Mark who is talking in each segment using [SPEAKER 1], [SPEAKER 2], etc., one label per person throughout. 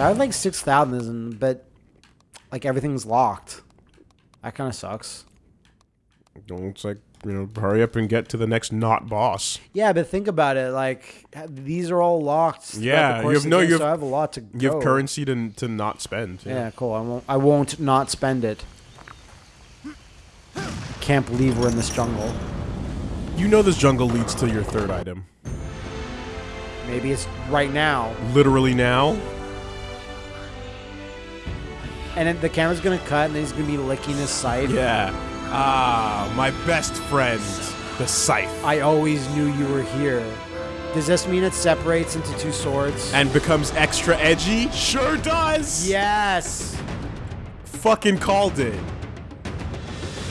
[SPEAKER 1] So I have like 6,000, but like everything's locked. That kind of sucks.
[SPEAKER 2] It's like you know, hurry up and get to the next not boss.
[SPEAKER 1] Yeah, but think about it. Like these are all locked.
[SPEAKER 2] Yeah, you have no-
[SPEAKER 1] game,
[SPEAKER 2] you
[SPEAKER 1] so
[SPEAKER 2] have-
[SPEAKER 1] I have a lot to.
[SPEAKER 2] You have currency to to not spend.
[SPEAKER 1] Yeah, cool. I won't. I won't not spend it. Can't believe we're in this jungle.
[SPEAKER 2] You know this jungle leads to your third item.
[SPEAKER 1] Maybe it's right now,
[SPEAKER 2] Literally now.
[SPEAKER 1] And then the camera's gonna cut, and then he's gonna be licking his scythe.
[SPEAKER 2] Yeah. Ah, my best friend, the scythe,
[SPEAKER 1] I always knew you were here. Does this mean it separates into two swords?
[SPEAKER 2] and becomes extra edgy. Sure does.
[SPEAKER 1] yes.
[SPEAKER 2] Fucking called it.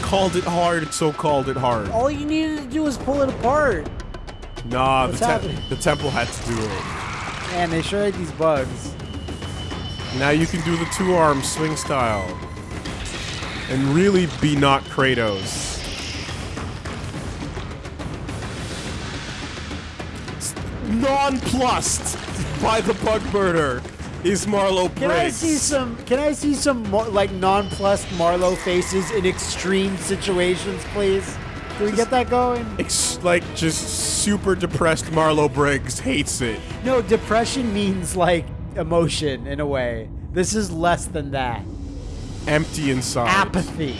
[SPEAKER 2] Called it hard, so called it hard.
[SPEAKER 1] All you needed to do was pull it apart.
[SPEAKER 2] Nah, the, te-
[SPEAKER 1] happening?
[SPEAKER 2] the temple had to do it.
[SPEAKER 1] Man, they sure had these bugs.
[SPEAKER 2] Now you can do the two arm swing style. And really be not Kratos. Nonplussed by the bug murder is Marlow Briggs.
[SPEAKER 1] Can I see some? Can I see some more, like nonplussed Marlow faces in extreme situations, please? Can we get that going?
[SPEAKER 2] Ex- like just super depressed Marlow Briggs hates it.
[SPEAKER 1] No, depression means like emotion in a way. This is less than that.
[SPEAKER 2] Empty inside.
[SPEAKER 1] Apathy.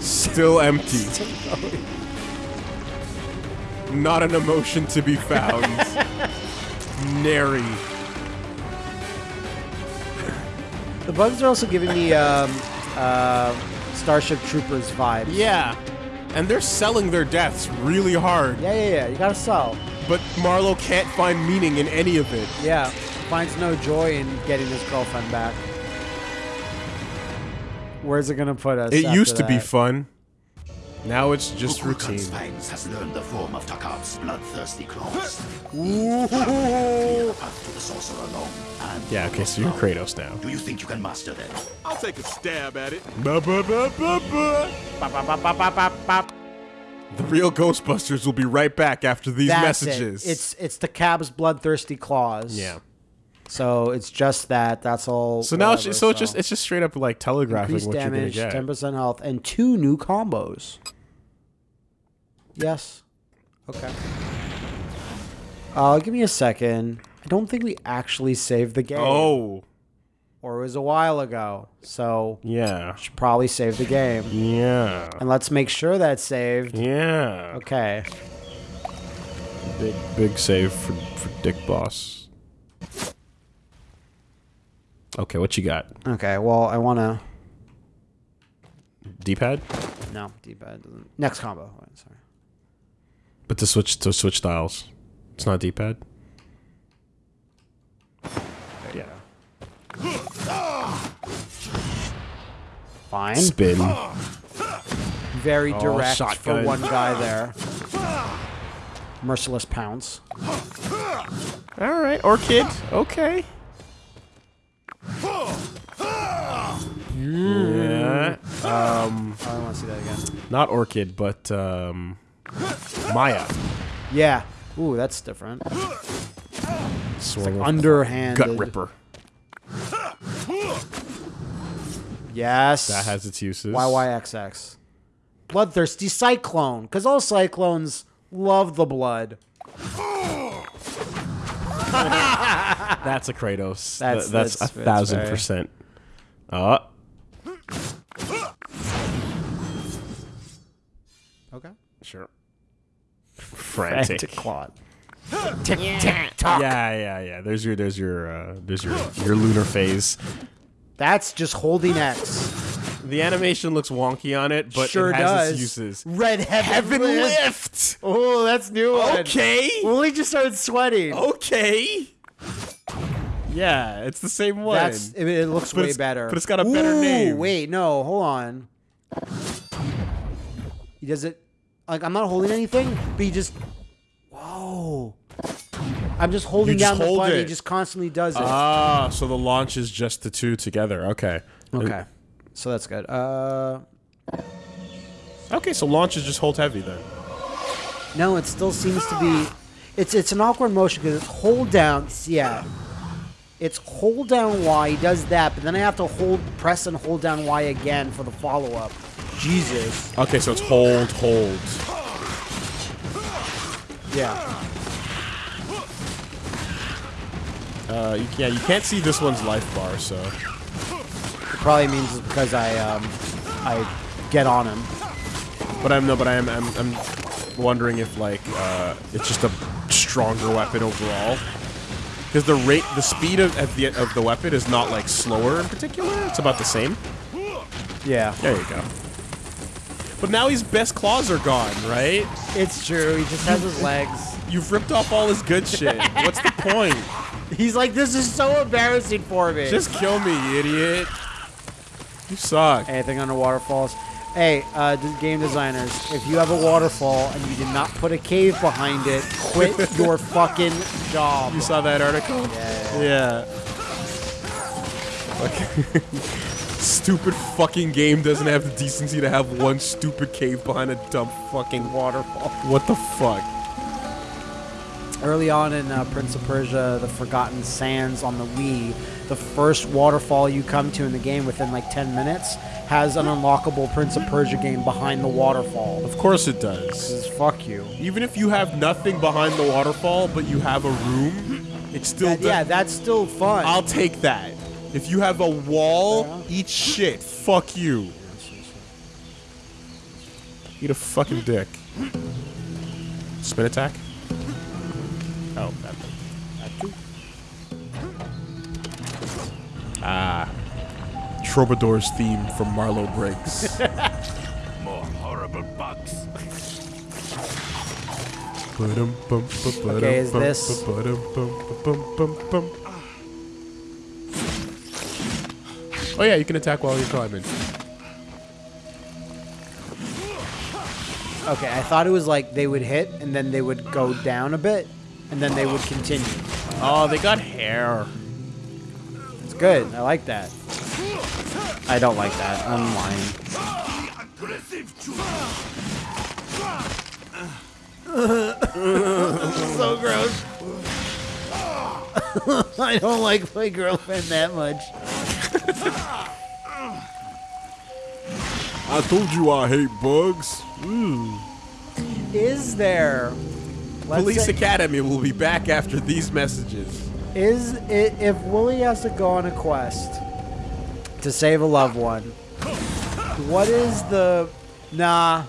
[SPEAKER 2] Still empty. Not an emotion to be found. Nary.
[SPEAKER 1] The bugs are also giving me um, uh, Starship Troopers vibes.
[SPEAKER 2] Yeah. And they're selling their deaths really hard.
[SPEAKER 1] Yeah, yeah, yeah. You gotta sell.
[SPEAKER 2] But Marlow can't find meaning in any of it.
[SPEAKER 1] Yeah. Finds no joy in getting his girlfriend back. Where's it gonna put us?
[SPEAKER 2] It
[SPEAKER 1] after
[SPEAKER 2] used to be fun. Now it's just routine.
[SPEAKER 3] Kukulkan's fangs has learned the form of Takab's bloodthirsty claws.
[SPEAKER 1] Ooh.
[SPEAKER 3] Clear the path to the sorcerer alone. And
[SPEAKER 2] Yeah, okay, so you're Kratos now.
[SPEAKER 3] Do you think you can master them?
[SPEAKER 4] I'll take a stab at it.
[SPEAKER 2] Ba, ba, ba, The real Ghostbusters will be right back after these
[SPEAKER 1] That's
[SPEAKER 2] messages.
[SPEAKER 1] It. It's it's the cab's bloodthirsty claws.
[SPEAKER 2] yeah.
[SPEAKER 1] So it's just that. That's all.
[SPEAKER 2] So now it's
[SPEAKER 1] whatever,
[SPEAKER 2] just, so it's just it's just straight up like telegraphing
[SPEAKER 1] increased
[SPEAKER 2] what
[SPEAKER 1] damage,
[SPEAKER 2] you're gonna
[SPEAKER 1] ten
[SPEAKER 2] get.
[SPEAKER 1] percent health, and two new combos. Yes. Okay. Uh, give me a second. I don't think we actually saved the game.
[SPEAKER 2] Oh,
[SPEAKER 1] Or it was a while ago. So
[SPEAKER 2] yeah,
[SPEAKER 1] should probably save the game.
[SPEAKER 2] yeah,
[SPEAKER 1] And let's make sure that's saved.
[SPEAKER 2] yeah.
[SPEAKER 1] Okay.
[SPEAKER 2] Big big save for for Dick Boss. Okay, what you got?
[SPEAKER 1] Okay. Well, I want to.
[SPEAKER 2] D-pad,
[SPEAKER 1] No, D-pad doesn't. Next combo. Oh, sorry.
[SPEAKER 2] but to switch to switch styles, it's not D-pad. Yeah.
[SPEAKER 1] Fine.
[SPEAKER 2] Spin.
[SPEAKER 1] Very
[SPEAKER 2] Oh,
[SPEAKER 1] direct for one guy there. Merciless pounce.
[SPEAKER 2] All right, Orchid. Okay. Yeah. Um,
[SPEAKER 1] Oh, I want to see that again.
[SPEAKER 2] not Orchid, but um, Maya.
[SPEAKER 1] Yeah. Ooh, that's different.
[SPEAKER 2] Sword of
[SPEAKER 1] Underhanded.
[SPEAKER 2] Gut Ripper.
[SPEAKER 1] Yes.
[SPEAKER 2] That has its uses.
[SPEAKER 1] YYXX. Bloodthirsty Cyclone. Because all cyclones love the blood.
[SPEAKER 2] That's a Kratos.
[SPEAKER 1] That's-
[SPEAKER 2] Th- that's,
[SPEAKER 1] that's-
[SPEAKER 2] a thousand
[SPEAKER 1] very-
[SPEAKER 2] percent. Uh,
[SPEAKER 1] Okay.
[SPEAKER 2] sure. Frantic.
[SPEAKER 1] Frantic Claude.
[SPEAKER 2] Yeah, yeah, yeah. There's your, there's your, uh, there's your, your lunar phase.
[SPEAKER 1] That's just holding X.
[SPEAKER 2] The animation looks wonky on it, but
[SPEAKER 1] sure
[SPEAKER 2] it has
[SPEAKER 1] does.
[SPEAKER 2] its uses.
[SPEAKER 1] Red Heaven,
[SPEAKER 2] Heaven
[SPEAKER 1] Lift.
[SPEAKER 2] lift.
[SPEAKER 1] Oh, that's new one.
[SPEAKER 2] Okay.
[SPEAKER 1] Willie just started sweating.
[SPEAKER 2] Okay. Yeah, it's the same one.
[SPEAKER 1] That's it, it looks
[SPEAKER 2] But
[SPEAKER 1] way better.
[SPEAKER 2] but it's got a better name.
[SPEAKER 1] Wait, no, hold on. He does it like I'm not holding anything, but he just whoa. I'm just holding
[SPEAKER 2] You just
[SPEAKER 1] down the
[SPEAKER 2] hold
[SPEAKER 1] button. He
[SPEAKER 2] it.
[SPEAKER 1] just constantly does it.
[SPEAKER 2] ah, so the launch is just the two together. Okay.
[SPEAKER 1] okay, so that's good. Uh,
[SPEAKER 2] Okay, so launch is just hold heavy then.
[SPEAKER 1] no, it still seems to be. It's it's an awkward motion because it's hold down. Yeah, It's hold down Y. He does that, but then I have to hold, press and hold down Y again for the follow up. Jesus.
[SPEAKER 2] Okay, so it's hold, hold.
[SPEAKER 1] Yeah.
[SPEAKER 2] Uh, you, yeah, you can't see this one's life bar, so.
[SPEAKER 1] It probably means it's because I um, I get on him.
[SPEAKER 2] But I'm no, but I am I'm, I'm wondering if like uh, it's just a stronger weapon overall. Because the rate, the speed of at the of the weapon is not like slower in particular. It's about the same.
[SPEAKER 1] Yeah.
[SPEAKER 2] There you go. But now his best claws are gone, right?
[SPEAKER 1] It's true. He just has his legs.
[SPEAKER 2] You've ripped off all his good shit. What's the point?
[SPEAKER 1] He's like, this is so embarrassing for me.
[SPEAKER 2] Just kill me, you idiot. You suck.
[SPEAKER 1] anything under waterfalls. Hey, uh, d- game designers, if you have a waterfall and you did not put a cave behind it, quit your fucking job.
[SPEAKER 2] You saw that article?
[SPEAKER 1] Yeah.
[SPEAKER 2] Yeah. Fucking stupid fucking game doesn't have the decency to have one stupid cave behind a dumb fucking waterfall. What the fuck?
[SPEAKER 1] Early on in uh, Prince of Persia, The Forgotten Sands on the Wii, the first waterfall you come to in the game within like 10 minutes has an unlockable Prince of Persia game behind the waterfall.
[SPEAKER 2] Of course it does.
[SPEAKER 1] fuck you.
[SPEAKER 2] Even if you have nothing behind the waterfall, but you have a room, it's still
[SPEAKER 1] That- yeah, that's still fun.
[SPEAKER 2] I'll take that. If you have a wall,
[SPEAKER 1] Yeah.
[SPEAKER 2] eat shit. Fuck you. Eat a fucking dick. Spin attack? Oh, that thing. Ah. Troubadour's theme from Marlow Briggs.
[SPEAKER 3] More horrible bugs.
[SPEAKER 1] Okay, is this-
[SPEAKER 2] Oh yeah, you can attack while you're climbing.
[SPEAKER 1] okay, I thought it was like they would hit and then they would go down a bit and then they would continue.
[SPEAKER 2] Oh, they got hair.
[SPEAKER 1] It's good. I like that. I don't like that. I'm lying. So gross. I don't like my girlfriend that much.
[SPEAKER 2] I told you I hate bugs.
[SPEAKER 1] Is there? Let's
[SPEAKER 2] Police
[SPEAKER 1] say-
[SPEAKER 2] Academy will be back after these messages.
[SPEAKER 1] Is it if Wooly has to go on a quest to save a loved one? What is the nah?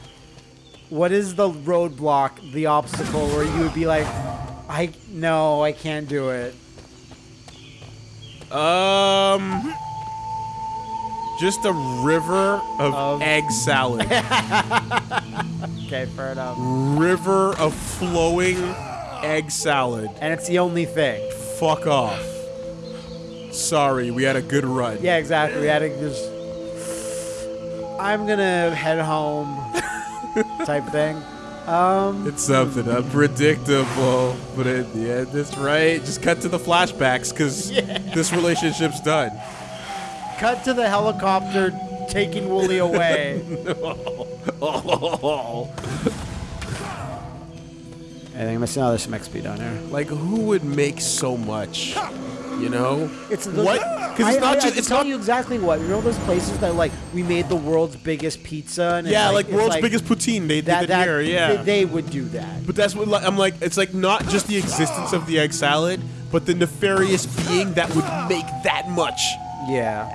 [SPEAKER 1] What is the roadblock, the obstacle where you would be like, I no, I can't do it.
[SPEAKER 2] Um, just a river of,
[SPEAKER 1] Of-
[SPEAKER 2] egg salad.
[SPEAKER 1] Okay, fair enough.
[SPEAKER 2] river of flowing egg salad.
[SPEAKER 1] And it's the only thing.
[SPEAKER 2] Fuck off. Sorry, we had a good run.
[SPEAKER 1] Yeah, exactly. We had to just. I'm gonna head home, type thing. Um,
[SPEAKER 2] It's something unpredictable, but at the end, it's right. Just cut to the flashbacks, because this relationship's done.
[SPEAKER 1] cut to the helicopter taking Wooly away. I think I'm missing. Oh, there's some XP down here.
[SPEAKER 2] Like, who would make so much? You know?
[SPEAKER 1] It's the,
[SPEAKER 2] What? 'Cause it's
[SPEAKER 1] I,
[SPEAKER 2] not
[SPEAKER 1] I,
[SPEAKER 2] just-
[SPEAKER 1] I can
[SPEAKER 2] it's
[SPEAKER 1] tell
[SPEAKER 2] not-
[SPEAKER 1] you exactly what. You know those places that like we made the world's biggest pizza and
[SPEAKER 2] Yeah, like,
[SPEAKER 1] it's
[SPEAKER 2] world's biggest poutine. They
[SPEAKER 1] that
[SPEAKER 2] did it
[SPEAKER 1] that
[SPEAKER 2] here, yeah.
[SPEAKER 1] they, they would do that.
[SPEAKER 2] But that's what like, I'm like. It's like not just the existence of the egg salad, but the nefarious being that would make that much
[SPEAKER 1] Yeah.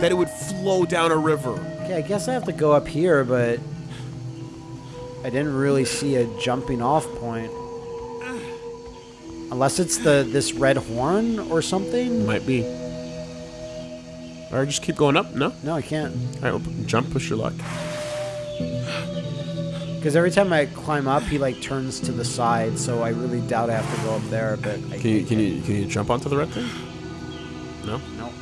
[SPEAKER 2] That it would flow down a river.
[SPEAKER 1] Okay, I guess I have to go up here, but I didn't really see a jumping off point. Unless it's the this red horn or something.
[SPEAKER 2] Might be. Or just keep going up. No.
[SPEAKER 1] No, I can't.
[SPEAKER 2] All right, well, jump. Push your luck.
[SPEAKER 1] Because every time I climb up, he like turns to the side, so I really doubt I have to go up there. But I
[SPEAKER 2] Can you can you can you jump onto the red thing? No.
[SPEAKER 1] No.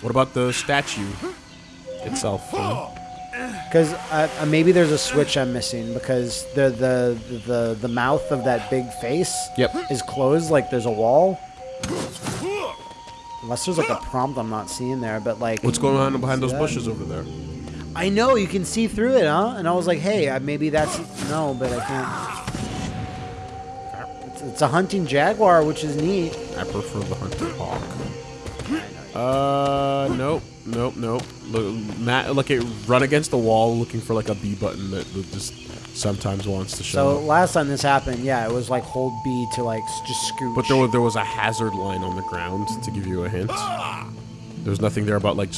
[SPEAKER 2] What about the statue itself?
[SPEAKER 1] Because uh, uh, maybe there's a switch I'm missing because the the the the mouth of that big face
[SPEAKER 2] Yep.
[SPEAKER 1] is closed, like there's a wall. Unless there's like a prompt I'm not seeing there, but like
[SPEAKER 2] What's going on behind those
[SPEAKER 1] that?
[SPEAKER 2] bushes over there?
[SPEAKER 1] I know you can see through it, huh? And I was like, hey, uh, maybe that's no, but I can't. it's a hunting jaguar, which is neat.
[SPEAKER 2] I prefer the hunting hawk. Uh, nope, nope, nope. Look, Matt, look at run against the wall, looking for like a B button that just sometimes wants to show.
[SPEAKER 1] So
[SPEAKER 2] up.
[SPEAKER 1] last time this happened, yeah, it was like hold B to like just scooch.
[SPEAKER 2] But there was, there was a hazard line on the ground to give you a hint. There's nothing there about like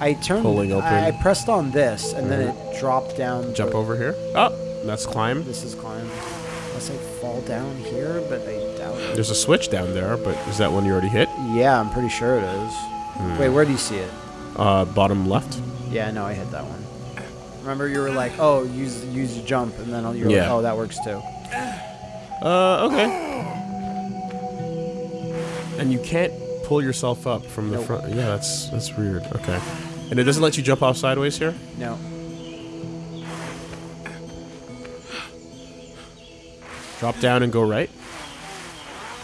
[SPEAKER 1] I turned.
[SPEAKER 2] pulling open.
[SPEAKER 1] I, pressed on this, and then it dropped down.
[SPEAKER 2] jump over here. Oh, that's climb.
[SPEAKER 1] This is climb. Unless I fall down here, but I
[SPEAKER 2] There's a switch down there, but is that one you already hit?
[SPEAKER 1] Yeah, I'm pretty sure it is.
[SPEAKER 2] Hmm.
[SPEAKER 1] Wait, where do you see it?
[SPEAKER 2] Uh, bottom left.
[SPEAKER 1] Yeah, no, I hit that one. Remember, you were like, "Oh, use use your jump," and then you're
[SPEAKER 2] Yeah.
[SPEAKER 1] like, "Oh, that works too."
[SPEAKER 2] Uh, okay. And you can't pull yourself up from the
[SPEAKER 1] Nope.
[SPEAKER 2] front. Yeah, that's that's weird. Okay. And it doesn't let you jump off sideways here?
[SPEAKER 1] No.
[SPEAKER 2] Drop down and go right?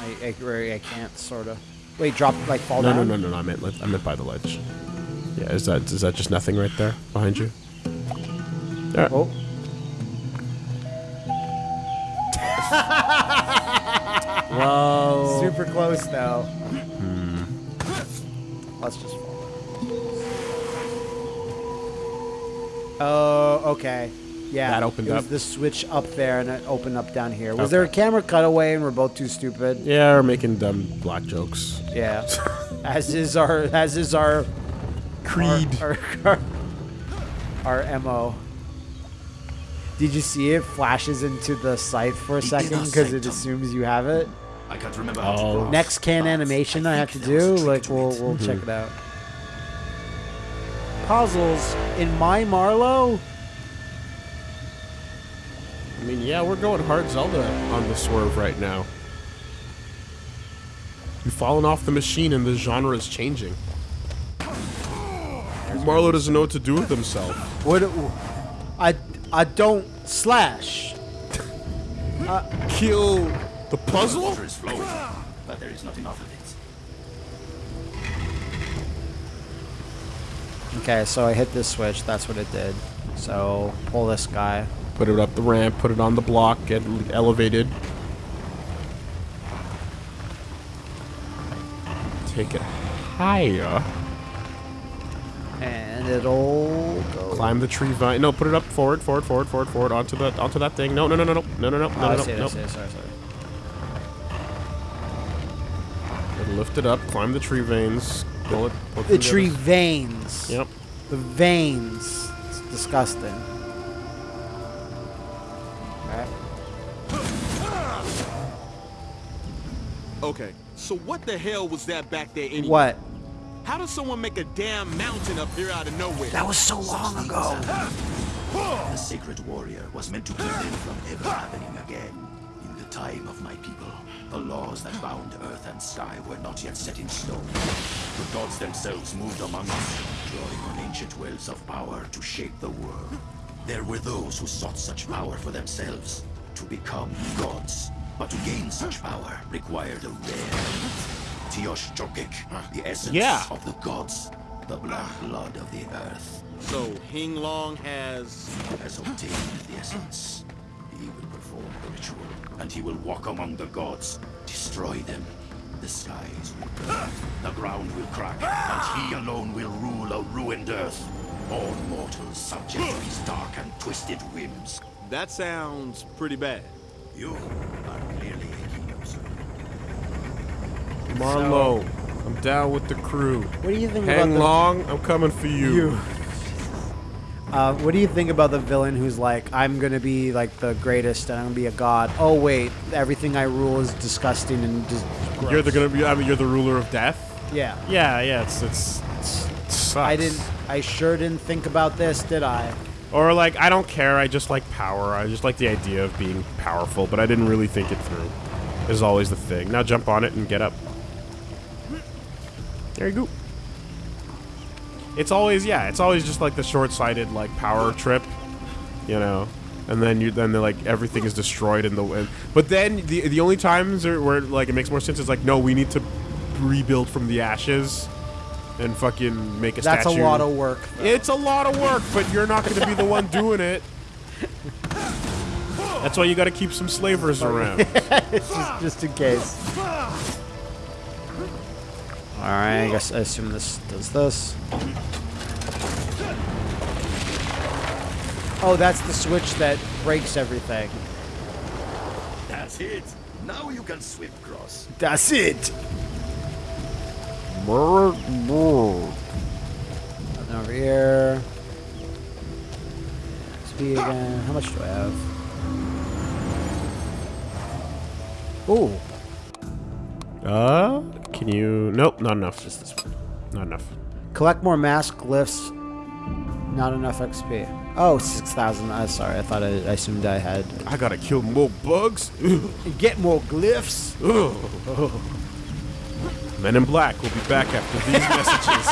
[SPEAKER 1] I, I, I can't sort of. Wait, drop like fall
[SPEAKER 2] No, no,
[SPEAKER 1] down.
[SPEAKER 2] no, no, no. I meant like- I meant by the ledge. Yeah, is that is that just nothing right there behind you? There.
[SPEAKER 1] Oh.
[SPEAKER 2] Whoa.
[SPEAKER 1] Super close though.
[SPEAKER 2] Hmm.
[SPEAKER 1] Let's just fall. Oh, okay. Yeah.
[SPEAKER 2] That opened
[SPEAKER 1] it was
[SPEAKER 2] up.
[SPEAKER 1] the switch up there and it opened up down here. Was
[SPEAKER 2] Okay.
[SPEAKER 1] there a camera cutaway and we're both too stupid?
[SPEAKER 2] Yeah, we're making dumb black jokes.
[SPEAKER 1] Yeah. as is our as is our
[SPEAKER 2] Creed.
[SPEAKER 1] our, our, our mo. Did you see it flashes into the scythe for a
[SPEAKER 3] The
[SPEAKER 1] second
[SPEAKER 3] inner
[SPEAKER 1] because it
[SPEAKER 3] sanctum.
[SPEAKER 1] assumes you have it?
[SPEAKER 3] I can't remember how to
[SPEAKER 2] Oh.
[SPEAKER 3] grasp,
[SPEAKER 1] Next can
[SPEAKER 3] but
[SPEAKER 1] animation I, have to
[SPEAKER 3] think there
[SPEAKER 1] do,
[SPEAKER 3] was a
[SPEAKER 1] like
[SPEAKER 3] trick to
[SPEAKER 1] we'll
[SPEAKER 3] it.
[SPEAKER 1] we'll mm-hmm. check it out. Puzzles in my Marlow.
[SPEAKER 2] I mean, yeah, we're going hard Zelda on the swerve right now. You've fallen off the machine and the genre is changing. Marlow doesn't know what to do with himself.
[SPEAKER 1] What? I I don't slash.
[SPEAKER 2] Kill the
[SPEAKER 3] The
[SPEAKER 2] puzzle?
[SPEAKER 3] water is flowing, but there is not enough of it.
[SPEAKER 1] Okay, so I hit this switch. That's what it did. So pull this guy.
[SPEAKER 2] Put it up the ramp, put it on the block, get elevated. Take it higher.
[SPEAKER 1] And it'll go.
[SPEAKER 2] Climb the tree vine. No, put it up forward, forward, forward, forward, forward, onto the onto that thing. No, no, no, no, no, no, no, no,
[SPEAKER 1] Oh,
[SPEAKER 2] no,
[SPEAKER 1] I
[SPEAKER 2] no,
[SPEAKER 1] see I
[SPEAKER 2] no.
[SPEAKER 1] see. Sorry, sorry.
[SPEAKER 2] Lift it up, climb the tree veins. Pull it. pull
[SPEAKER 1] The tree veins.
[SPEAKER 2] Yep.
[SPEAKER 1] The veins. It's disgusting.
[SPEAKER 4] Okay, so what the hell was that back there anyway?
[SPEAKER 1] What?
[SPEAKER 4] How does someone make a damn mountain up here out of nowhere?
[SPEAKER 1] That was so long ago.
[SPEAKER 3] The sacred warrior was meant to keep them from ever happening again. In the time of my people, the laws that bound earth and sky were not yet set in stone. The gods themselves moved among us, drawing on ancient wells of power to shape the world. There were those who sought such power for themselves, to become gods. But to gain such power required a rare Tiosh Jokik, ah. the essence
[SPEAKER 2] Yeah.
[SPEAKER 3] of the gods, the black blood of the earth
[SPEAKER 4] So Hing Long has
[SPEAKER 3] has obtained the essence. He will perform the ritual, and he will walk among the gods, destroy them. The skies will burn, the ground will crack, and he alone will rule a ruined earth. All mortals subject to his dark and twisted whims.
[SPEAKER 4] that sounds pretty bad.
[SPEAKER 3] You are clearly a keynote.
[SPEAKER 2] Marlow, I'm down with the crew.
[SPEAKER 1] What do you think
[SPEAKER 2] Hang
[SPEAKER 1] about the
[SPEAKER 2] long, I'm coming for you.
[SPEAKER 1] You. Uh, what do you think about the villain who's like, I'm gonna be like the greatest and I'm gonna be a god? Oh wait, everything I rule is disgusting and just.
[SPEAKER 2] You're the
[SPEAKER 1] gross."
[SPEAKER 2] gonna be. I mean, you're the ruler of death.
[SPEAKER 1] Yeah.
[SPEAKER 2] Yeah, yeah. It's it's. it sucks.
[SPEAKER 1] I didn't. I sure didn't think about this, did I?
[SPEAKER 2] Or like, I don't care. I just like power. I just like the idea of being powerful, but I didn't really think it through. Is always the thing. Now jump on it and get up. There you go. It's always yeah. It's always just like the short-sighted like power trip, you know. And then you then they're like everything is destroyed in the wind. but then the the only times where like it makes more sense is like no we need to rebuild from the ashes and fucking make a
[SPEAKER 1] That's
[SPEAKER 2] statue.
[SPEAKER 1] a lot of work. though.
[SPEAKER 2] It's a lot of work, but you're not going to be the one doing it. That's why you got to keep some slavers around.
[SPEAKER 1] just, just in case. Alright, I guess I assume this does this. Oh, that's the switch that breaks everything.
[SPEAKER 3] That's it. Now you can swift cross.
[SPEAKER 1] That's it! Over here. Speed again. How much do I have? Ooh.
[SPEAKER 2] Uh, can you? Nope, not enough. Just this one. Not enough.
[SPEAKER 1] Collect more mask glyphs. Not enough XP. Oh, 6,000. I'm sorry, I thought I, I assumed I had.
[SPEAKER 2] I gotta kill more bugs.
[SPEAKER 1] Get more glyphs.
[SPEAKER 2] Men in Black will be back after these messages.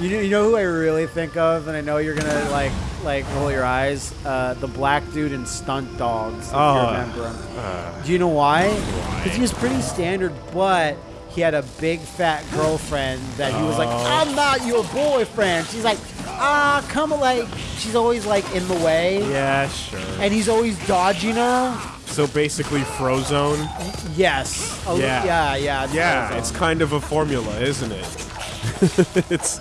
[SPEAKER 1] You know, you know who I really think of, and I know you're gonna like like roll your eyes. Uh, the black dude in Stunt Dawgs. If
[SPEAKER 2] Oh,
[SPEAKER 1] you remember him. Do you know why? Because he was pretty standard, but he had a big fat girlfriend that he was like, "I'm not your boyfriend." She's like, "Ah, come like." She's always like in the way,
[SPEAKER 2] yeah, sure.
[SPEAKER 1] and he's always dodging her.
[SPEAKER 2] So basically, Frozone.
[SPEAKER 1] Yes. A
[SPEAKER 2] Yeah.
[SPEAKER 1] Yeah. Yeah. it's
[SPEAKER 2] Yeah,
[SPEAKER 1] Frozone.
[SPEAKER 2] it's kind of a formula, isn't it? it's.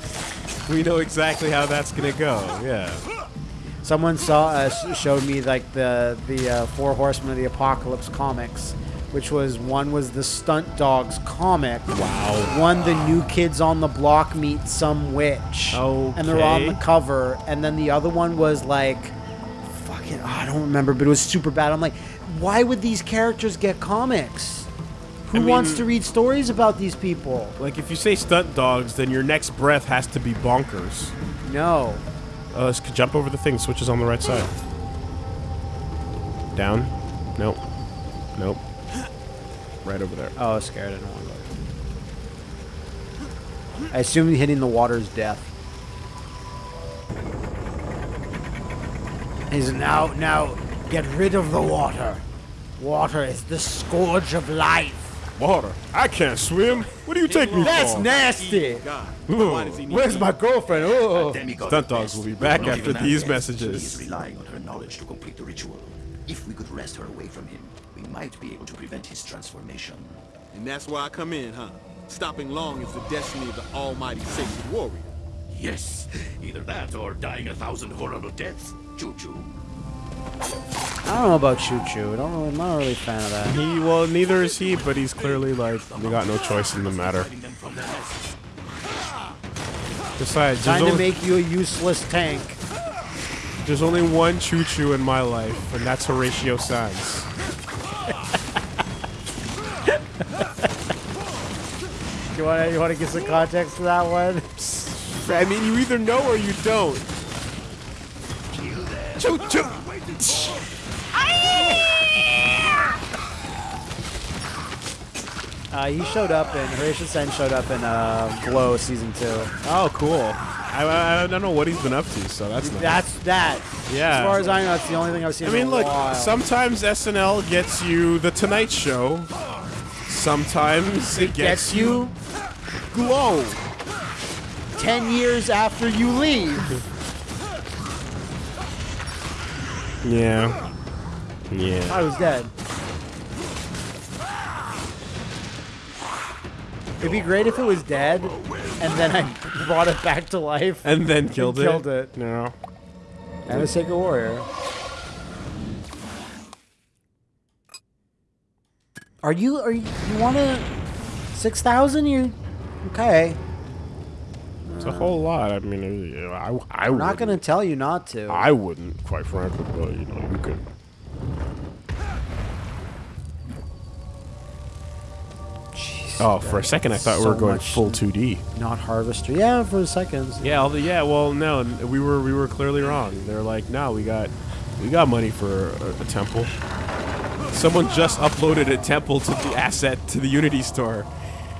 [SPEAKER 2] We know exactly how that's gonna go. Yeah.
[SPEAKER 1] Someone saw uh, showed me like the the uh, Four Horsemen of the Apocalypse comics, which was one was the Stunt Dawgs comic.
[SPEAKER 2] Wow.
[SPEAKER 1] One the New Kids on the Block meet some witch. Oh. And they're on the cover, and then the other one was like, fucking I don't remember, but it was super bad. I'm like, why would these characters get comics? Who
[SPEAKER 2] I
[SPEAKER 1] wants
[SPEAKER 2] mean-
[SPEAKER 1] to read stories about these people?
[SPEAKER 2] Like if you say Stunt Dawgs, then your next breath has to be bonkers.
[SPEAKER 1] No.
[SPEAKER 2] Uh, let's jump over the thing. Switches on the right side. Down. Nope. Nope. Right over there.
[SPEAKER 1] Oh, I was scared. I didn't want to go. I assume hitting the water is death. He's now now get rid of the water. Water is the scourge of life.
[SPEAKER 2] Water. I can't swim. What do you take me
[SPEAKER 1] That's
[SPEAKER 2] for?
[SPEAKER 1] nasty.
[SPEAKER 2] Ooh.
[SPEAKER 4] why does he need
[SPEAKER 1] Where's my girlfriend? Oh.
[SPEAKER 2] Stunt
[SPEAKER 3] Dawgs
[SPEAKER 2] will be back
[SPEAKER 3] not
[SPEAKER 2] after these messages.
[SPEAKER 3] She is relying on her knowledge to complete the ritual. If we could wrest her away from him, we might be able to prevent his transformation.
[SPEAKER 4] And that's where I come in, huh? Stopping long is the destiny of the almighty sacred warrior.
[SPEAKER 3] Yes, either that or dying a thousand horrible deaths. Choo choo.
[SPEAKER 1] I don't know about Choo Choo. I don't really, I'm not really a fan of that.
[SPEAKER 2] He well, neither is he, but he's clearly like we got no choice in the matter.
[SPEAKER 3] Hiding them from their nests.
[SPEAKER 2] Besides,
[SPEAKER 1] Time to make you a useless tank.
[SPEAKER 2] there's only one choo choo in my life, and that's Horatio Sanz.
[SPEAKER 1] You want to you want to give some context to that one?
[SPEAKER 2] I mean, you either know or you don't. Choo choo.
[SPEAKER 1] Uh, he showed up in Horatio Sanz showed up in uh, Glow season two.
[SPEAKER 2] Oh, cool. I, I, I don't know what he's been up to, so that's nice.
[SPEAKER 1] That's that.
[SPEAKER 2] Yeah.
[SPEAKER 1] As far as I know, that's the only thing I've seen.
[SPEAKER 2] I mean, look,
[SPEAKER 1] while.
[SPEAKER 2] sometimes SNL gets you The Tonight Show. Sometimes it,
[SPEAKER 1] gets you
[SPEAKER 2] Glow.
[SPEAKER 1] ten years after you leave.
[SPEAKER 2] Yeah. Yeah.
[SPEAKER 1] I was dead. It'd be great if it was dead, and then I brought it back to life.
[SPEAKER 2] And then killed it.
[SPEAKER 1] killed it.
[SPEAKER 2] No.
[SPEAKER 1] And a Sacred Warrior. Are you? Are you? You want to? Six thousand? You? Okay.
[SPEAKER 2] It's a whole lot. I mean, uh, I, I
[SPEAKER 1] I'm
[SPEAKER 2] wouldn't.
[SPEAKER 1] gonna tell you not to.
[SPEAKER 2] I wouldn't, quite frankly, but you know, you could. Oh, for a second, I thought we were going full 2D.
[SPEAKER 1] Not harvester. Yeah, for seconds.
[SPEAKER 2] Yeah, all the, yeah. Well, no, we were we were clearly wrong. They're like, no, we got we got money for a, a temple. Someone just uploaded a temple to the asset to the Unity store,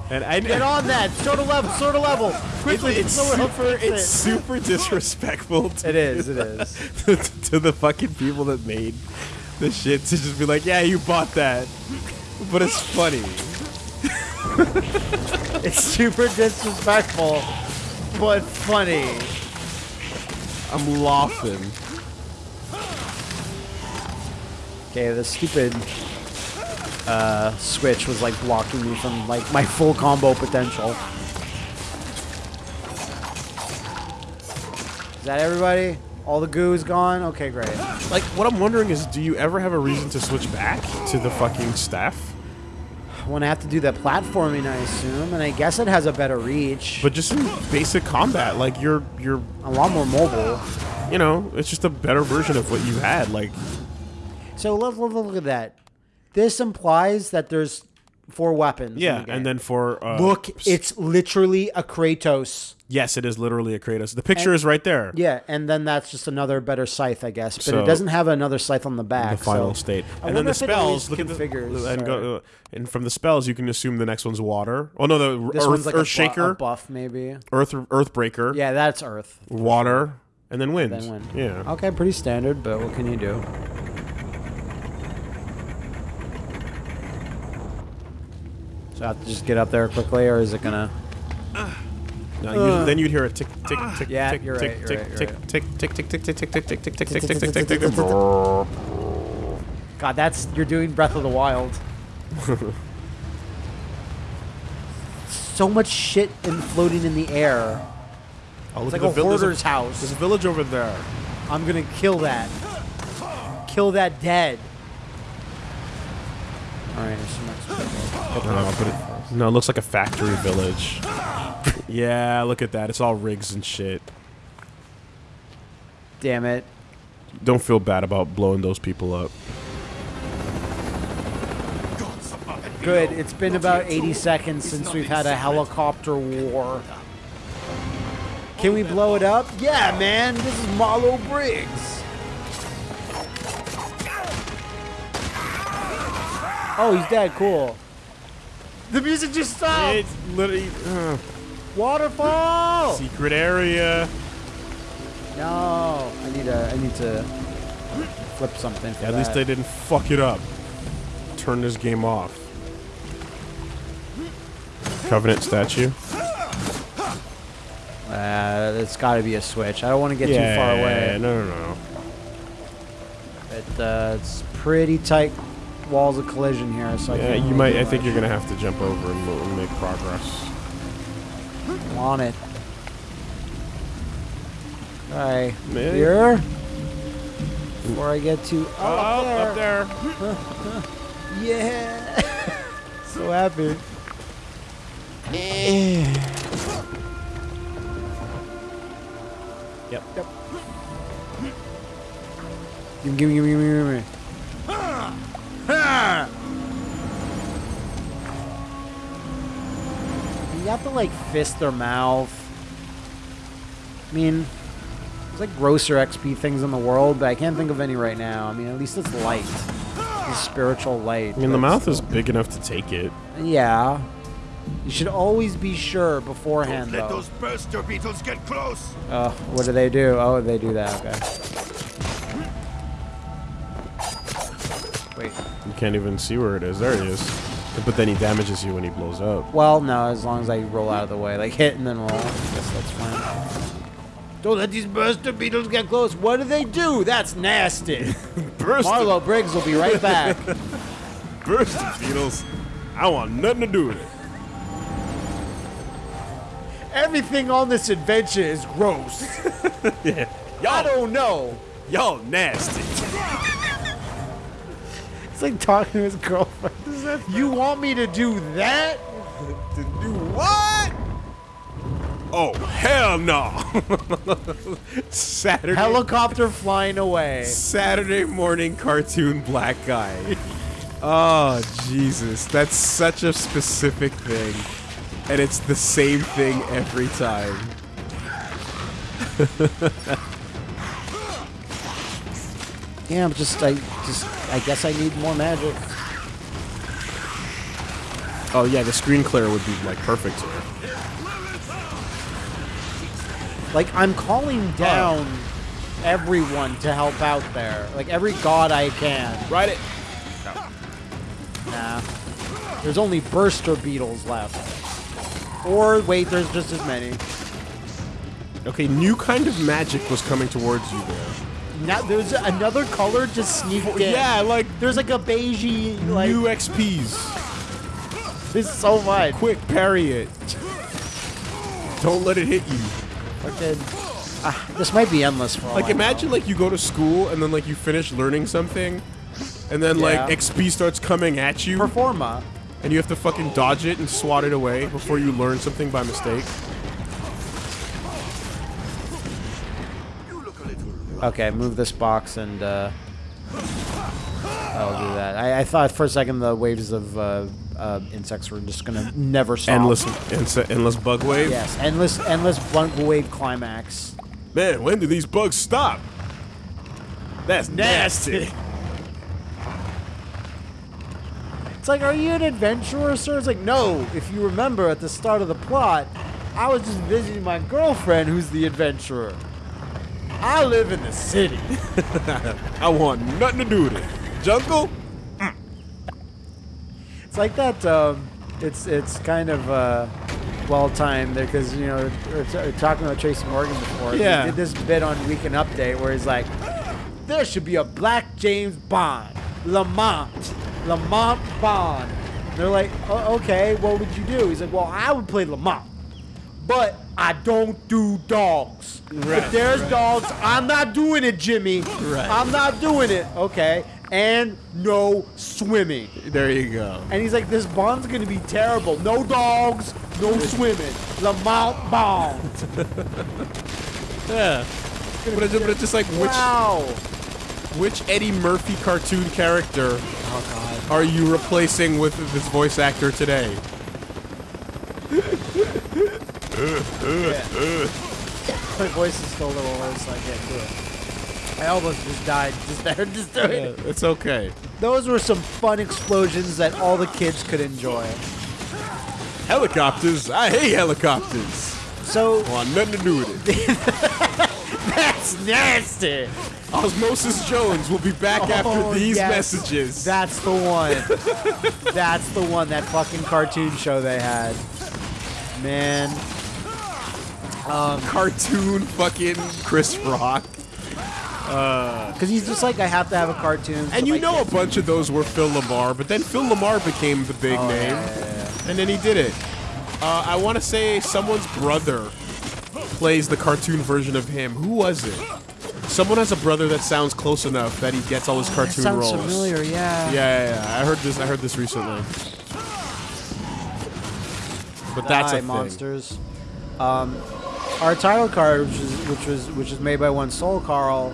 [SPEAKER 2] and I
[SPEAKER 1] Get on that. Sort of level. Sort of level. Quickly.
[SPEAKER 2] It's, it's super. It's
[SPEAKER 1] it.
[SPEAKER 2] super disrespectful. To,
[SPEAKER 1] It is. It is.
[SPEAKER 2] to, to the fucking people that made the shit to just be like, yeah, you bought that, but it's funny.
[SPEAKER 1] It's super disrespectful, but funny.
[SPEAKER 2] I'm laughing.
[SPEAKER 1] Okay, the stupid uh, switch was like blocking me from like my full combo potential. Is that everybody? All the goo is gone? Okay, great.
[SPEAKER 2] Like, what I'm wondering is, do you ever have a reason to switch back to the fucking staff?
[SPEAKER 1] When I have to do the platforming, I assume, and I guess it has a better reach,
[SPEAKER 2] But just in basic combat, like you're you're
[SPEAKER 1] a lot more mobile.
[SPEAKER 2] you know, it's just a better version of what you had. Like,
[SPEAKER 1] So look, look, look at that. This implies that there's four weapons.
[SPEAKER 2] yeah,
[SPEAKER 1] the
[SPEAKER 2] and then for uh,
[SPEAKER 1] look, it's literally a Kratos.
[SPEAKER 2] Yes, it is literally a Kratos. The picture
[SPEAKER 1] And-
[SPEAKER 2] is right there.
[SPEAKER 1] Yeah, and then that's just another better scythe, I guess. But
[SPEAKER 2] So-
[SPEAKER 1] it doesn't have another scythe on the back.
[SPEAKER 2] the final
[SPEAKER 1] so-
[SPEAKER 2] state.
[SPEAKER 1] I
[SPEAKER 2] and then the
[SPEAKER 1] if it
[SPEAKER 2] spells. Look at the
[SPEAKER 1] configures,
[SPEAKER 2] and go, uh, and from the spells, you can assume the next one's water. Oh no, the
[SPEAKER 1] This
[SPEAKER 2] earth,
[SPEAKER 1] one's like a,
[SPEAKER 2] earth
[SPEAKER 1] bu-
[SPEAKER 2] shaker,
[SPEAKER 1] a buff, maybe.
[SPEAKER 2] earth earthbreaker,
[SPEAKER 1] Yeah, that's Earth.
[SPEAKER 2] water, and then wind.
[SPEAKER 1] Then wind.
[SPEAKER 2] Yeah.
[SPEAKER 1] Okay, pretty standard, but what can you do? So I have to just get up there quickly, or is it gonna?
[SPEAKER 2] Now, you- then you'd hear a tick, tick, tick,
[SPEAKER 1] Yeah,
[SPEAKER 2] tick,
[SPEAKER 1] you're
[SPEAKER 2] tick,
[SPEAKER 1] right, you're
[SPEAKER 2] tick,
[SPEAKER 1] right, you're
[SPEAKER 2] tick,
[SPEAKER 1] right.
[SPEAKER 2] tick, tick, tick, tick, tick, tick, tick, tick, tick, tick, tick, tick, tick, tick, tick, tick.
[SPEAKER 1] God, that's you're doing Breath of the Wild. so much shit and floating in the air.
[SPEAKER 2] Oh,
[SPEAKER 1] It's
[SPEAKER 2] look
[SPEAKER 1] like
[SPEAKER 2] at
[SPEAKER 1] a
[SPEAKER 2] the vil- there's
[SPEAKER 1] hoarder's
[SPEAKER 2] There's
[SPEAKER 1] house.
[SPEAKER 2] a village over there.
[SPEAKER 1] I'm gonna kill that. Kill that dead. All right, there's some extra.
[SPEAKER 2] No, but it, no, it looks like a factory village. yeah, look at that. It's all rigs and shit.
[SPEAKER 1] Damn it.
[SPEAKER 2] Don't feel bad about blowing those people up.
[SPEAKER 3] Gods above and
[SPEAKER 1] Good. It's been about 80 seconds since we've had a helicopter war. Can we blow it up? Yeah, man. This is Marlow Briggs. Oh, he's dead. Cool. The music just stopped.
[SPEAKER 2] It's literally uh,
[SPEAKER 1] Waterfall.
[SPEAKER 2] secret area.
[SPEAKER 1] No, I need to. I need to flip something.
[SPEAKER 2] At least
[SPEAKER 1] that.
[SPEAKER 2] they didn't fuck it up. Turn this game off. Covenant statue.
[SPEAKER 1] Uh, it's got to be a switch. I don't want to get too far away.
[SPEAKER 2] Yeah, No, no, no.
[SPEAKER 1] It, uh, it's pretty tight walls of collision here, so I
[SPEAKER 2] Yeah,
[SPEAKER 1] can't
[SPEAKER 2] you might.
[SPEAKER 1] do
[SPEAKER 2] I think you're gonna have to jump over and, mo- and make progress.
[SPEAKER 1] I'm on it. Alright,
[SPEAKER 2] Man.
[SPEAKER 1] here. Before I get to oh,
[SPEAKER 2] Oh,
[SPEAKER 1] up there.
[SPEAKER 2] up there.
[SPEAKER 1] Yeah. so happy.
[SPEAKER 2] Yep.
[SPEAKER 1] Yep. Give me, give me, give me, give me, You have to like fist their mouth. I mean, there's like grosser XP things in the world, but I can't think of any right now. I mean, at least it's light. It's spiritual light.
[SPEAKER 2] I mean, the mouth is big enough to take it.
[SPEAKER 1] Yeah. You should always be sure beforehand,
[SPEAKER 3] Let
[SPEAKER 1] though.
[SPEAKER 3] those burster beetles get close.
[SPEAKER 1] Oh, what do they do? Oh, they do that. Okay. Wait.
[SPEAKER 2] You can't even see where it is. There he is. But then he damages you when he blows up.
[SPEAKER 1] Well, no, as long as I roll out of the way. Like, hit and then roll. I guess that's fine. Don't let these burster beetles get close. What do they do? That's nasty.
[SPEAKER 2] Burst
[SPEAKER 1] Marlow Briggs will be right back.
[SPEAKER 2] burst beetles. I want nothing to do with it.
[SPEAKER 1] Everything on this adventure is gross.
[SPEAKER 2] Yeah.
[SPEAKER 1] I
[SPEAKER 2] Y'all,
[SPEAKER 1] don't know.
[SPEAKER 2] y'all nasty.
[SPEAKER 1] It's like talking to his girlfriend. You want me to do that?
[SPEAKER 2] to do what? Oh hell no! Saturday
[SPEAKER 1] Helicopter flying away.
[SPEAKER 2] Saturday morning cartoon black guy. Oh Jesus, that's such a specific thing, and it's the same thing every time.
[SPEAKER 1] Yeah, I'm just I just I guess I need more magic.
[SPEAKER 2] Oh yeah, the screen clear would be like perfect here.
[SPEAKER 1] Like I'm calling oh. down everyone to help out there. Like every god I can.
[SPEAKER 2] Ride it.
[SPEAKER 1] Nah. There's only burster beetles left. Or wait, there's just as many.
[SPEAKER 2] Okay, new kind of magic was coming towards you there.
[SPEAKER 1] now there's another color just sneaked oh, in.
[SPEAKER 2] Yeah, like
[SPEAKER 1] There's like a beigey like
[SPEAKER 2] new XPs.
[SPEAKER 1] this is so much.
[SPEAKER 2] Quick, parry it. Don't let it hit you.
[SPEAKER 1] Fucking, ah, this might be endless for
[SPEAKER 2] Like imagine like you go to school and then like you finish learning something, and then like XP starts coming at you,
[SPEAKER 1] Performa.
[SPEAKER 2] and you have to fucking dodge it and swat it away before you learn something by mistake.
[SPEAKER 1] Okay, move this box and uh, I'll do that. I, I thought for a second the waves of uh, uh, insects were just gonna never stop.
[SPEAKER 2] Endless, endless, endless bug wave.
[SPEAKER 1] Yes, endless, endless blunt wave climax.
[SPEAKER 2] Man, when do these bugs stop? That's nasty.
[SPEAKER 1] It's like, are you an adventurer, sir? It's like, no. If you remember at the start of the plot, I was just visiting my girlfriend, who's the adventurer. I live in the city.
[SPEAKER 2] I want nothing to do with it. Jungle?
[SPEAKER 1] It's like that. Um, it's it's kind of uh, well timed there because you know we're, t- we're talking about Tracy Morgan before.
[SPEAKER 2] Yeah.
[SPEAKER 1] He did this bit on Weekend Update where he's like, "There should be a Black James Bond, Lamont, Lamont Bond." And they're like, oh, "Okay, what would you do?" He's like, "Well, I would play Lamont, but I don't do dogs.
[SPEAKER 2] Right,
[SPEAKER 1] if there's
[SPEAKER 2] right.
[SPEAKER 1] dogs, I'm not doing it, Jimmy.
[SPEAKER 2] Right.
[SPEAKER 1] I'm not doing it. Okay." And no swimming.
[SPEAKER 2] There you go.
[SPEAKER 1] And he's like, this bond's gonna be terrible. No dogs, no swimming. Lamont Bond.
[SPEAKER 2] Yeah. But it's, but it's just like which
[SPEAKER 1] Wow.
[SPEAKER 2] which Eddie Murphy cartoon character
[SPEAKER 1] Oh
[SPEAKER 2] are you replacing with this voice actor today?
[SPEAKER 1] god. My voice is still a little low, so I can't do it. I almost just died just there, just doing it.
[SPEAKER 2] It's okay.
[SPEAKER 1] Those were some fun explosions that all the kids could enjoy.
[SPEAKER 2] Helicopters. I hate helicopters.
[SPEAKER 1] So
[SPEAKER 2] Want nothing to do with it.
[SPEAKER 1] that's nasty.
[SPEAKER 2] Osmosis Jones will be back oh, after
[SPEAKER 1] Oh,
[SPEAKER 2] these
[SPEAKER 1] yes.
[SPEAKER 2] messages.
[SPEAKER 1] That's the one. that's the one. That fucking cartoon show they had. Man, um,
[SPEAKER 2] cartoon fucking Chris Rock.
[SPEAKER 1] Because he's just like, I have to have a cartoon.
[SPEAKER 2] And you know a bunch of those were Phil LaMarr, but then Phil LaMarr became the big
[SPEAKER 1] Oh,
[SPEAKER 2] name,
[SPEAKER 1] yeah, yeah,
[SPEAKER 2] and then he did it. Uh, I want to say someone's brother plays the cartoon version of him. Who was it? Someone has a brother that sounds close enough that he gets all his
[SPEAKER 1] That
[SPEAKER 2] cartoon
[SPEAKER 1] sounds
[SPEAKER 2] roles.
[SPEAKER 1] familiar, yeah.
[SPEAKER 2] Yeah, yeah, yeah. I heard this. I heard this recently. But that's
[SPEAKER 1] Die,
[SPEAKER 2] a thing.
[SPEAKER 1] monsters. Um, our title card, which is which was which is made by one Soul Carl,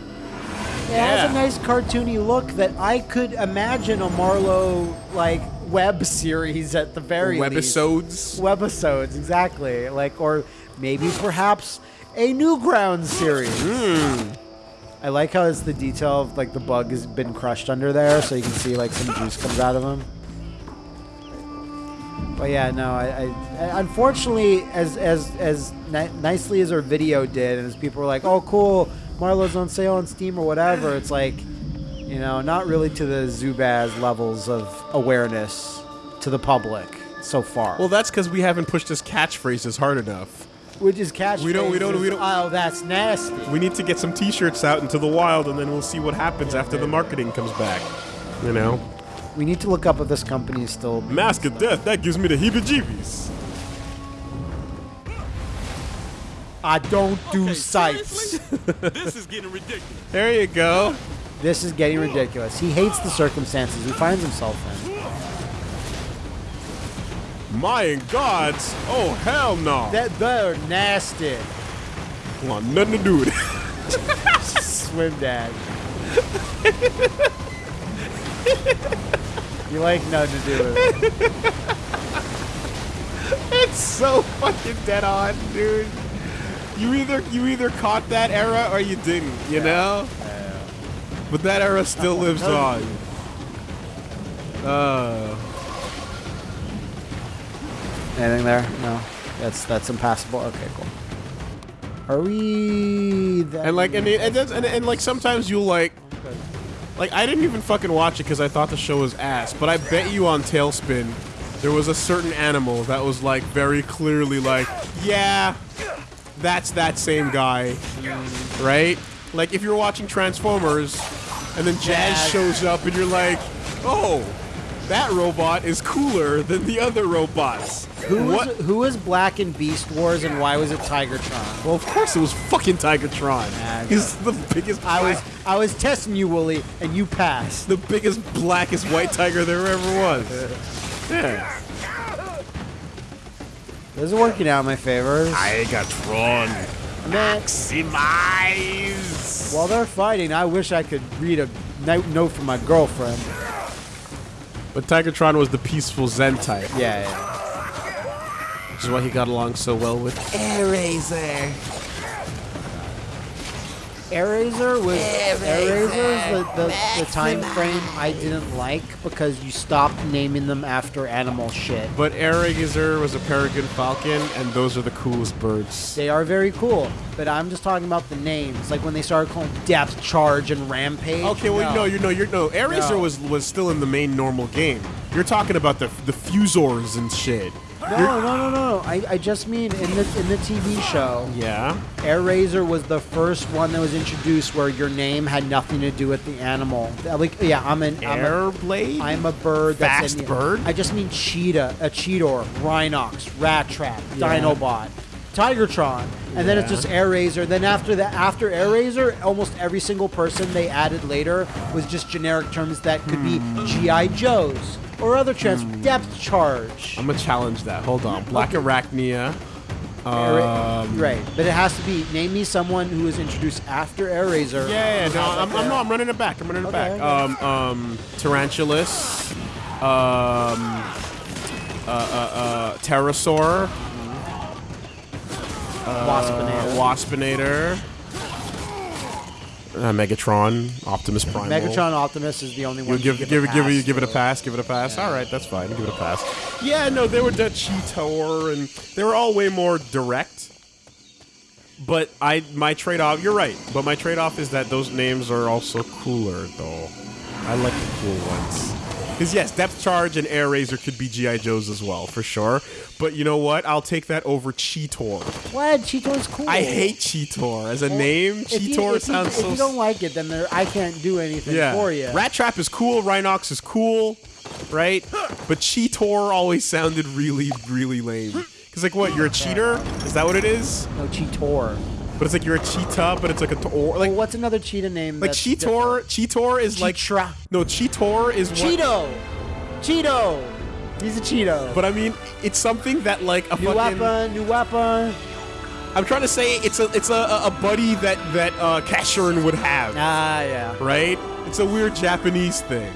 [SPEAKER 1] it has a nice cartoony look that I could imagine a Marlow like web series at the very least.
[SPEAKER 2] Webisodes.
[SPEAKER 1] Webisodes, exactly. Like, or maybe perhaps a Newgrounds series.
[SPEAKER 2] Hmm.
[SPEAKER 1] I like how it's the detail of like the bug has been crushed under there, so you can see like some juice comes out of him. But yeah, no, I, I unfortunately, as as as ni- nicely as our video did, and as people were like, "Oh, cool, Marlow's on sale on Steam or whatever," it's like, you know, not really to the Zubaz levels of awareness to the public so far.
[SPEAKER 2] Well, that's because we haven't pushed his catchphrases hard enough.
[SPEAKER 1] which is catchphrases.
[SPEAKER 2] we don't- we don't- we don't-
[SPEAKER 1] Oh, that's nasty.
[SPEAKER 2] We need to get some T-shirts out into the wild, and then we'll see what happens after the marketing comes back. You know,
[SPEAKER 1] We need to look up if this company is still.
[SPEAKER 2] Mask of Death. That gives me the heebie-jeebies.
[SPEAKER 1] I don't do
[SPEAKER 4] Okay,
[SPEAKER 1] sites.
[SPEAKER 4] seriously? this is getting ridiculous.
[SPEAKER 2] There you go.
[SPEAKER 1] This is getting ridiculous. He hates the circumstances he finds himself in.
[SPEAKER 2] My gods. Oh hell no.
[SPEAKER 1] That they're nasty.
[SPEAKER 2] want nothing to do with it.
[SPEAKER 1] Swim dad. you like nothing to do with it.
[SPEAKER 2] it's so fucking dead on, dude. You either you either caught that era or you didn't. You know. Yeah. But that era still lives on. Uh,
[SPEAKER 1] Anything there? No. That's that's impassable. Okay, cool. Are we? That
[SPEAKER 2] and like and it, and, and and like sometimes you'll like like I didn't even fucking watch it because I thought the show was ass. But I bet you on TaleSpin there was a certain animal that was like very clearly like yeah, that's that same guy, right? Like if you're watching Transformers, and then Jazz
[SPEAKER 1] Jazz.
[SPEAKER 2] shows up, and you're like, oh, that robot is cooler than the other robots.
[SPEAKER 1] Who was, who was black in Beast Wars and why was it Tigatron?
[SPEAKER 2] Well, of course it was fucking Tigatron.
[SPEAKER 1] Nah,
[SPEAKER 2] He's the biggest.
[SPEAKER 1] I was I was testing you, Wooly, and you passed.
[SPEAKER 2] the biggest, blackest white tiger there ever was. Yeah.
[SPEAKER 1] This is working out in my favor.
[SPEAKER 2] Tigatron. Maximize.
[SPEAKER 1] While they're fighting, I wish I could read a note, note from my girlfriend.
[SPEAKER 2] But Tigatron was the peaceful Zen type,
[SPEAKER 1] Yeah, yeah.
[SPEAKER 2] which is why he got along so well with Airazor.
[SPEAKER 1] Airazor was Airazor's the, the, the time frame I didn't like because you stopped naming them after animal shit.
[SPEAKER 2] But Airazor was a peregrine falcon, and those are the coolest birds.
[SPEAKER 1] They are very cool, but I'm just talking about the names. Like when they started calling Depth Charge and Rampage.
[SPEAKER 2] Okay, well,
[SPEAKER 1] no.
[SPEAKER 2] no, you know, you're no. Airazor
[SPEAKER 1] No.
[SPEAKER 2] was was still in the main normal game. You're talking about the the fuzors and shit.
[SPEAKER 1] No, no, no, no. I, I just mean in the in the TV show,
[SPEAKER 2] Yeah.
[SPEAKER 1] Airazor was the first one that was introduced where your name had nothing to do with the animal. Like, yeah, I'm an I'm a,
[SPEAKER 2] Airblade.
[SPEAKER 1] I'm a bird. That's
[SPEAKER 2] Fast
[SPEAKER 1] in,
[SPEAKER 2] bird?
[SPEAKER 1] I just mean cheetah, a cheetor, Rhinox, Rattrap, Dinobot, Tigatron, and then it's just Airazor. Then after that, after Airazor, almost every single person they added later was just generic terms that could be
[SPEAKER 2] Hmm.
[SPEAKER 1] GI Joes or other trans depth charge.
[SPEAKER 2] I'm gonna challenge that. Hold on. Blackarachnia.
[SPEAKER 1] Air-
[SPEAKER 2] Um,
[SPEAKER 1] right, but it has to be name me someone who was introduced after Airazor.
[SPEAKER 2] Yeah, yeah, no, I'm, I'm, no, I'm running it back. I'm running it
[SPEAKER 1] Okay,
[SPEAKER 2] back.
[SPEAKER 1] okay.
[SPEAKER 2] Um, um, Tarantulas. Um, uh, uh, uh, Terrorsaur.
[SPEAKER 1] Waspinator.
[SPEAKER 2] Uh, Waspinator. Uh, Megatron. Optimus Prime.
[SPEAKER 1] Megatron Optimus is the only one.
[SPEAKER 2] give
[SPEAKER 1] you
[SPEAKER 2] give it give it give it a pass. Give it a pass. All right, that's fine. Give it a pass. Yeah, no, they were the Cheetor, and they were all way more direct. But I my trade off. You're right. But my trade off is that those names are also cooler, though. I like the cool ones. Because yes, Depth Charge and Airazor could be GI Joes as well, for sure. But you know what? I'll take that over Cheetor.
[SPEAKER 1] What? Cheetor's cool.
[SPEAKER 2] I hate Cheetor as a
[SPEAKER 1] Well,
[SPEAKER 2] name.
[SPEAKER 1] you-
[SPEAKER 2] Cheetor
[SPEAKER 1] if you,
[SPEAKER 2] sounds
[SPEAKER 1] if
[SPEAKER 2] so.
[SPEAKER 1] you don't like it, then there, I can't do anything
[SPEAKER 2] Yeah.
[SPEAKER 1] for you.
[SPEAKER 2] Rattrap is cool. Rhinox is cool, right? But Cheetor always sounded really, really lame. Cause like, what? You're a cheater? Is that what it is?
[SPEAKER 1] no, Cheetor.
[SPEAKER 2] But it's like you're a cheetah, but it's like a tor. Like,
[SPEAKER 1] Well, what's another cheetah name?
[SPEAKER 2] like Cheetor. Cheetor is like
[SPEAKER 1] Cheetra.
[SPEAKER 2] no. Cheetor is what,
[SPEAKER 1] Cheeto. Cheeto. He's a Cheeto.
[SPEAKER 2] But I mean, it's something that like a
[SPEAKER 1] new
[SPEAKER 2] fucking.
[SPEAKER 1] weapon. New weapon.
[SPEAKER 2] I'm trying to say it's a it's a, a buddy that that uh, Casshern would have,
[SPEAKER 1] Ah, yeah.
[SPEAKER 2] right? It's a weird Japanese thing.